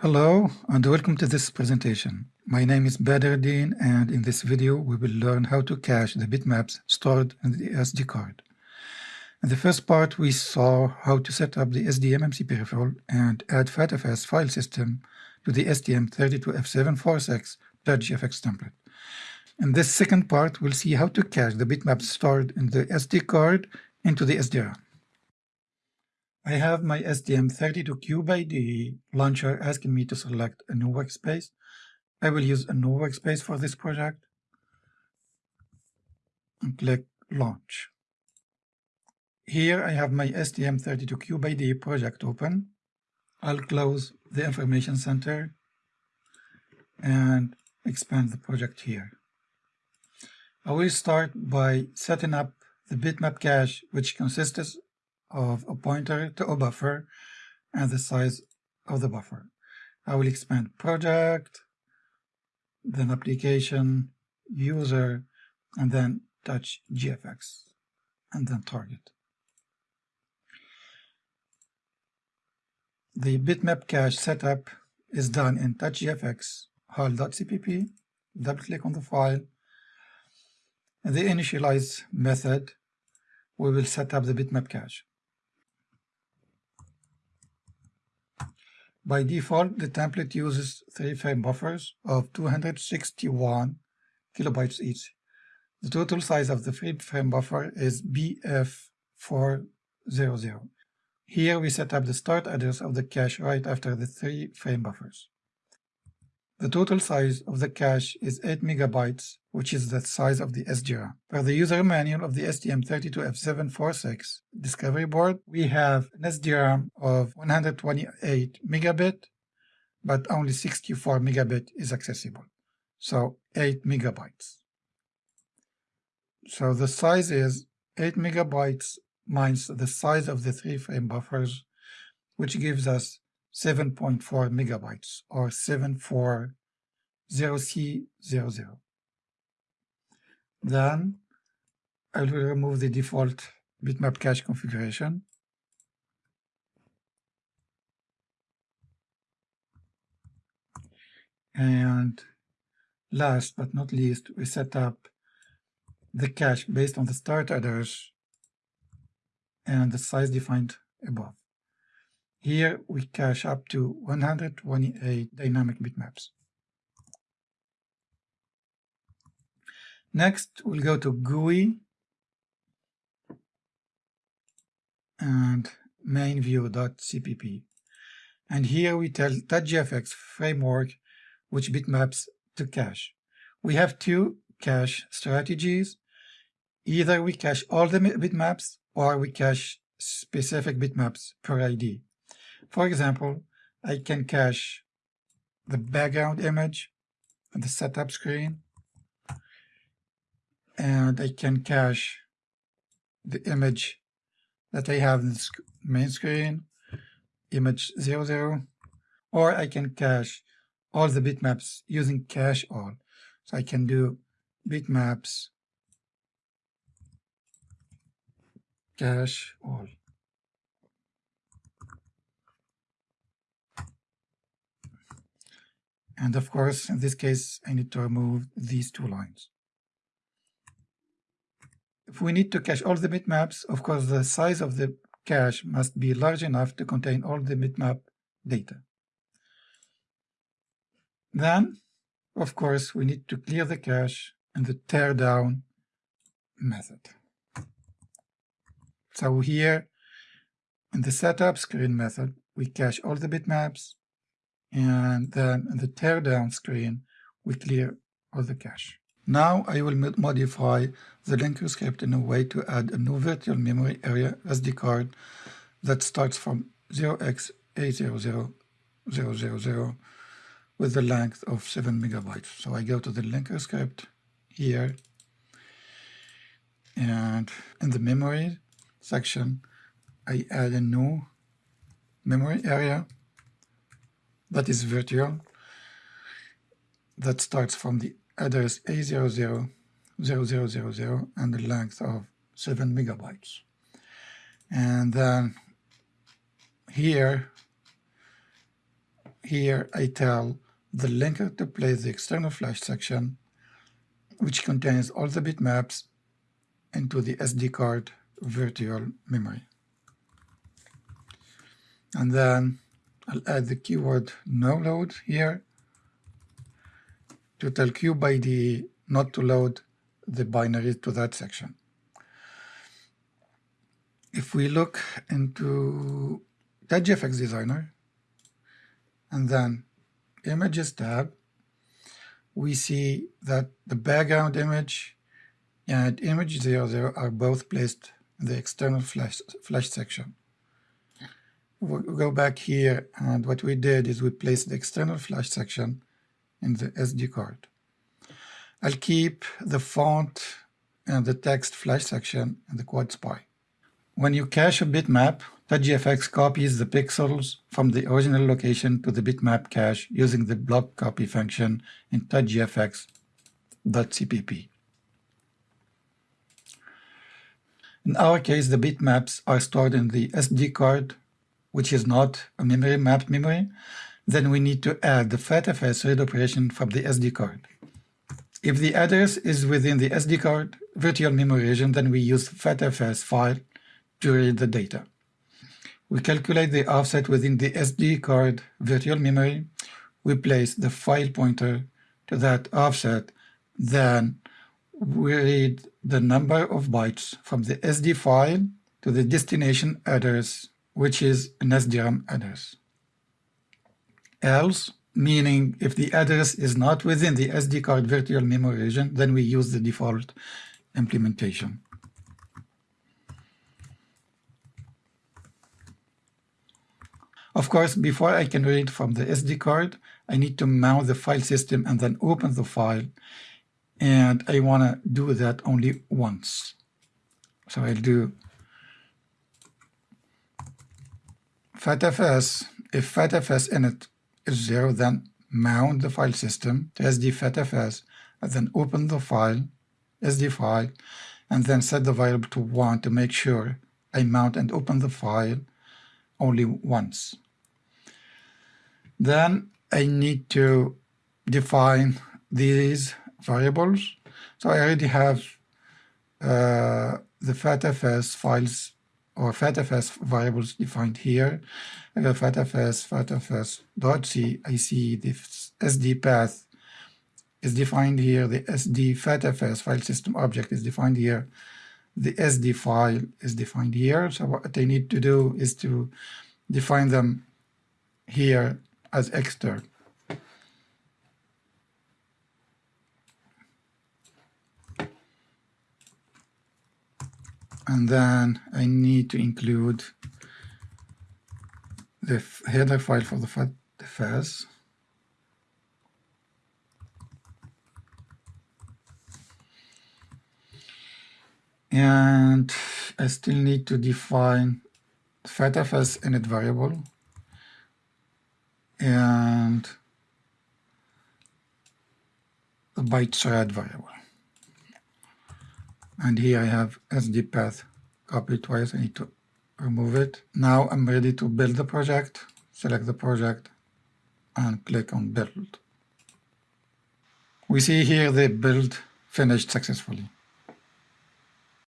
Hello and welcome to this presentation. My name is Badreddin and in this video we will learn how to cache the bitmaps stored in the SD card. In the first part we saw how to set up the SDMMC peripheral and add FATFS file system to the STM32F746 .gfx template. In this second part we'll see how to cache the bitmaps stored in the SD card into the SDR. I have my STM32Cube launcher asking me to select a new workspace. I will use a new workspace for this project and click Launch. Here I have my STM32Cube project open. I'll close the information center and expand the project here. I will start by setting up the bitmap cache which consists of a pointer to a buffer and the size of the buffer. I will expand project, then application, user, and then touch GFX, and then target. The bitmap cache setup is done in touchgfx hal.cpp. Double click on the file. In the initialize method, we will set up the bitmap cache. By default, the template uses three frame buffers of 261 kilobytes each. The total size of the free frame buffer is BF400. Here we set up the start address of the cache right after the three frame buffers. The total size of the cache is 8 megabytes, which is the size of the SDRAM. Per the user manual of the STM32F746 discovery board, we have an SDRAM of 128 megabit, but only 64 megabit is accessible. So 8 megabytes. So the size is 8 megabytes minus the size of the three frame buffers, which gives us 7.4 megabytes or 740C00. Then I will remove the default bitmap cache configuration. And last but not least, we set up the cache based on the start address and the size defined above. Here we cache up to 128 dynamic bitmaps. Next, we'll go to GUI and mainview.cpp. And here we tell TouchGFX framework which bitmaps to cache. We have two cache strategies. Either we cache all the bitmaps or we cache specific bitmaps per ID. For example, I can cache the background image on the setup screen, and I can cache the image that I have in the main screen, image 00, or I can cache all the bitmaps using cache all. So I can do bitmaps cache all. And of course, in this case, I need to remove these two lines. If we need to cache all the bitmaps, of course, the size of the cache must be large enough to contain all the bitmap data. Then, of course, we need to clear the cache in the teardown method. So here, in the setup screen method, we cache all the bitmaps, and then the teardown screen, we clear all the cache. Now I will modify the linker script in a way to add a new virtual memory area SD card that starts from 0x80000 with the length of 7 megabytes. So I go to the linker script here and in the memory section I add a new memory area that is virtual that starts from the address A000000 and the length of 7 megabytes. And then here, here I tell the linker to place the external flash section, which contains all the bitmaps into the SD card virtual memory. And then I'll add the keyword NOLOAD here to tell CubeIDE not to load the binary to that section. If we look into TouchGFX Designer and then Images tab, we see that the background image and image 00 are both placed in the external flash, flash section. We'll go back here and what we did is we placed the external flash section in the SD card. I'll keep the font and the text flash section in the quad SPI. When you cache a bitmap, TouchGFX copies the pixels from the original location to the bitmap cache using the block copy function in TouchGFX.cpp. In our case, the bitmaps are stored in the SD card, which is not a memory mapped memory. Then we need to add the FATFS read operation from the SD card. If the address is within the SD card virtual memory region, then we use FATFS file to read the data. We calculate the offset within the SD card virtual memory. We place the file pointer to that offset. Then we read the number of bytes from the SD file to the destination address, which is an SDRAM address. Else, meaning if the address is not within the SD card virtual memory region, then we use the default implementation. Of course, before I can read from the SD card, I need to mount the file system and then open the file. And I want to do that only once. So I'll do fatfs. If fatfs init is 0, then mount the file system to SD fatfs, and then open the file, SD file, and then set the variable to 1 to make sure I mount and open the file only once. Then I need to define these variables. So I already have uh, the fatfs files or fatfs variables defined here. I have fatfs, fatfs.c. I see the SD path is defined here. The SD fatfs file system object is defined here. The SD file is defined here. So what I need to do is to define them here as extern. And then I need to include the header file for the FATFS. And I still need to define the FATFS init variable and the byte thread variable. And here I have SD path copied twice. I need to remove it. Now I'm ready to build the project. Select the project and click on build. We see here the build finished successfully.